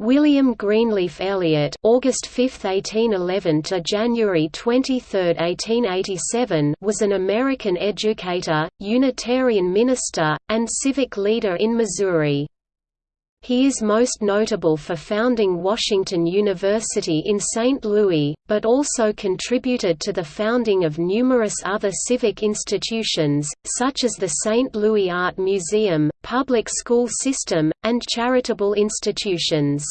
William Greenleaf Eliot August 5, 1811 to January 23, 1887 was an American educator, Unitarian minister, and civic leader in Missouri. He is most notable for founding Washington University in St. Louis, but also contributed to the founding of numerous other civic institutions, such as the St. Louis Art Museum, public school system, and charitable institutions.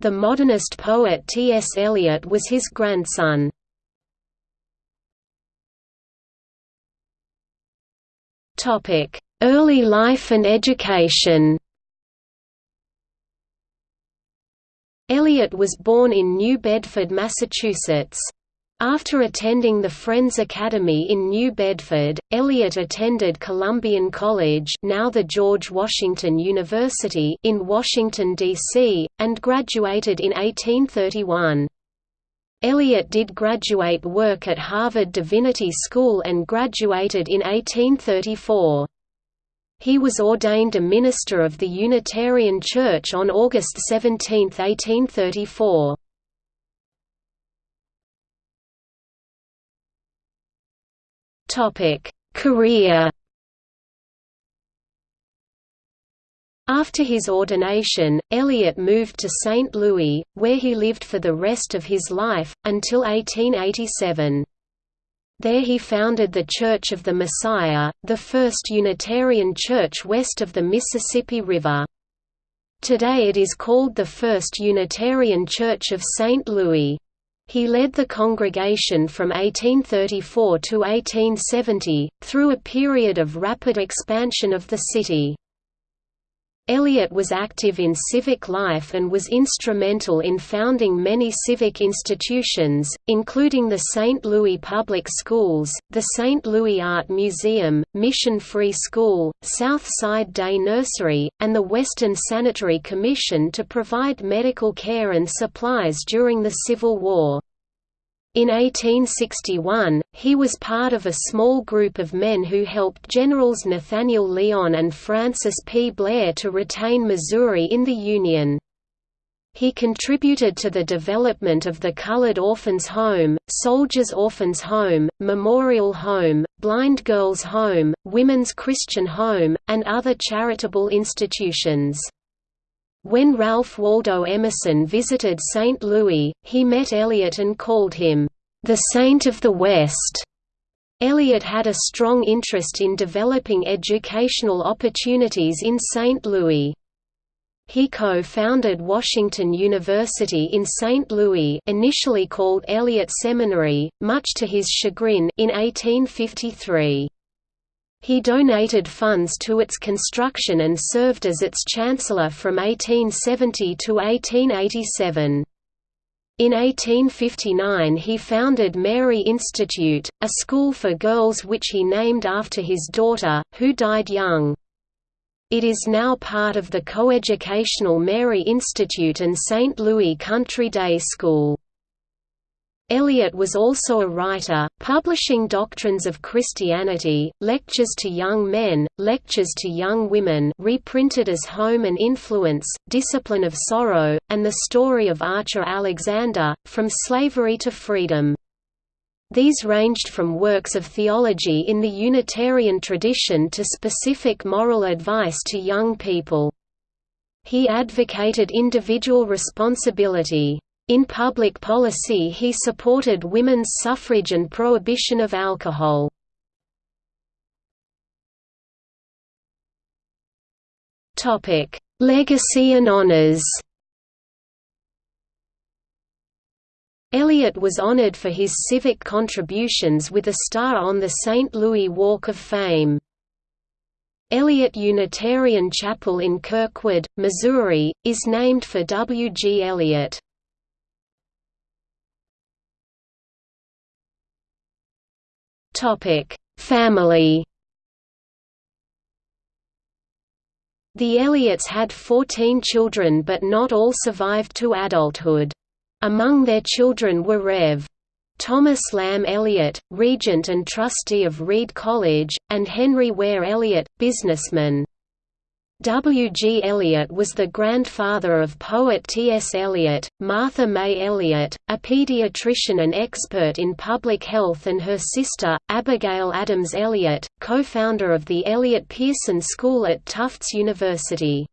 The modernist poet T. S. Eliot was his grandson. Early life and education Eliot was born in New Bedford, Massachusetts. After attending the Friends Academy in New Bedford, Eliot attended Columbian College now the George Washington University in Washington, D.C., and graduated in 1831. Eliot did graduate work at Harvard Divinity School and graduated in 1834. He was ordained a minister of the Unitarian Church on August 17, 1834. Career After his ordination, Eliot moved to St. Louis, where he lived for the rest of his life, until 1887. There he founded the Church of the Messiah, the first Unitarian church west of the Mississippi River. Today it is called the First Unitarian Church of St. Louis. He led the congregation from 1834 to 1870, through a period of rapid expansion of the city. Eliot was active in civic life and was instrumental in founding many civic institutions, including the St. Louis Public Schools, the St. Louis Art Museum, Mission Free School, South Side Day Nursery, and the Western Sanitary Commission to provide medical care and supplies during the Civil War. In 1861, he was part of a small group of men who helped Generals Nathaniel Lyon and Francis P. Blair to retain Missouri in the Union. He contributed to the development of the Colored Orphans Home, Soldiers Orphans Home, Memorial Home, Blind Girls Home, Women's Christian Home, and other charitable institutions. When Ralph Waldo Emerson visited St. Louis, he met Eliot and called him, "...the Saint of the West." Eliot had a strong interest in developing educational opportunities in St. Louis. He co-founded Washington University in St. Louis initially called Eliot Seminary, much to his chagrin in 1853. He donated funds to its construction and served as its chancellor from 1870 to 1887. In 1859 he founded Mary Institute, a school for girls which he named after his daughter, who died young. It is now part of the coeducational Mary Institute and St. Louis Country Day School. Eliot was also a writer, publishing Doctrines of Christianity, Lectures to Young Men, Lectures to Young Women reprinted as Home and Influence, Discipline of Sorrow, and The Story of Archer Alexander, From Slavery to Freedom. These ranged from works of theology in the Unitarian tradition to specific moral advice to young people. He advocated individual responsibility. In public policy he supported women's suffrage and prohibition of alcohol. Legacy and honors Eliot was honored for his civic contributions with a star on the St. Louis Walk of Fame. Eliot Unitarian Chapel in Kirkwood, Missouri, is named for W. G. Eliot. Topic: Family. The Eliots had 14 children but not all survived to adulthood. Among their children were Rev. Thomas Lamb Eliot, regent and trustee of Reed College, and Henry Ware Eliot, businessman. W. G. Eliot was the grandfather of poet T. S. Eliot, Martha May Eliot, a pediatrician and expert in public health and her sister, Abigail Adams Eliot, co-founder of the Eliot Pearson School at Tufts University.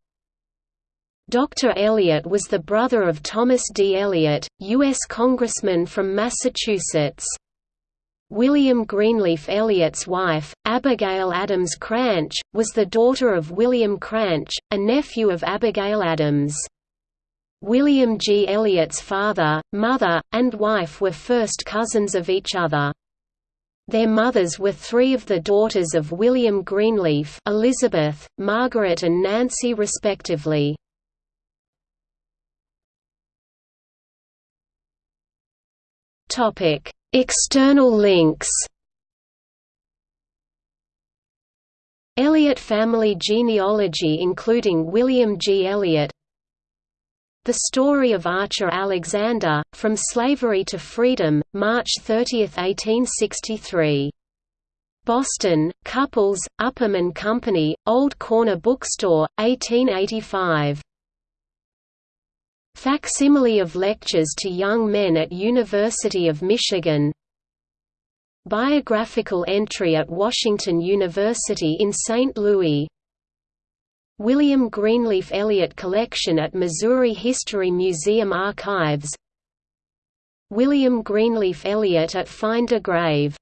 Dr. Eliot was the brother of Thomas D. Eliot, U.S. Congressman from Massachusetts. William Greenleaf Eliot's wife, Abigail Adams Cranch, was the daughter of William Cranch, a nephew of Abigail Adams. William G. Eliot's father, mother, and wife were first cousins of each other. Their mothers were three of the daughters of William Greenleaf Elizabeth, Margaret and Nancy respectively. External links Eliot family genealogy including William G. Eliot The Story of Archer Alexander, From Slavery to Freedom, March 30, 1863. Boston, Cupples, Upham and Company, Old Corner Bookstore, 1885. Facsimile of lectures to young men at University of Michigan. Biographical entry at Washington University in St. Louis. William Greenleaf Eliot Collection at Missouri History Museum Archives. William Greenleaf Eliot at Find a Grave